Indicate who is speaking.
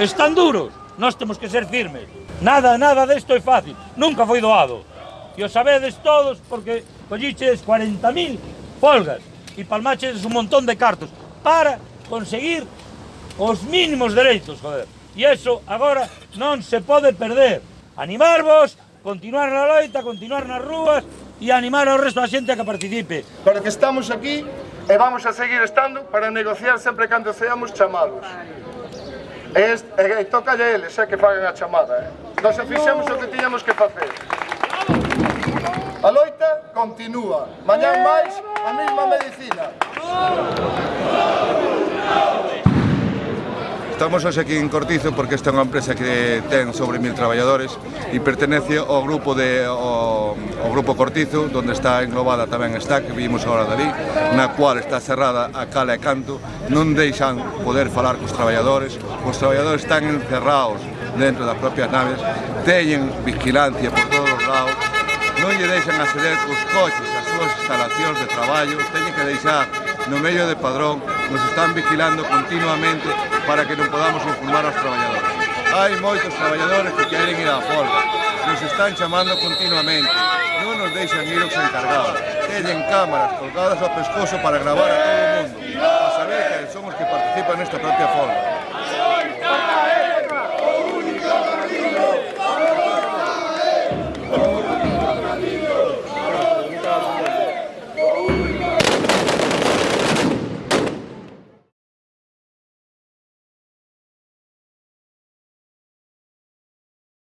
Speaker 1: Están duros, nós temos que ser firmes. Nada, nada desto é fácil, nunca foi doado. E o sabedes todos porque colliches 40.000 folgas e palmaches un montón de cartos para conseguir os mínimos dereitos, joder. E eso agora non se pode perder. Animarvos, continuar na loita, continuar nas rúas e animar ao resto da xente a que participe.
Speaker 2: Para que estamos aquí e vamos a seguir estando para negociar sempre cando seamos chamados. Es, e, toca a eles xa que fagan a chamada. Eh? Nos fixemos o que tiñamos que facer. A loita continúa. Mañán máis a mesma medicina.
Speaker 3: Estamos hoxe aquí en Cortizo porque esta é unha empresa que ten sobre mil traballadores e pertenece ao grupo de ao, ao grupo Cortizo, onde está englobada tamén está, que vimos agora dali, na cual está cerrada a cala e canto, non deixan poder falar cos traballadores, os traballadores están encerrados dentro das propias naves, teñen vigilancia por todos os lados, non lle deixan acceder cos coches, as súas instalacións de traballo, teñen que deixar no medio de padrón nos están vigilando continuamente para que non podamos informar aos traballadores. Hai moitos traballadores que queren ir á folga, nos están chamando continuamente, non nos deixan ir os encargados, teñen cámaras colgadas ao pescozo para gravar a todo o mundo, para saber que son os que participan nesta propia folga.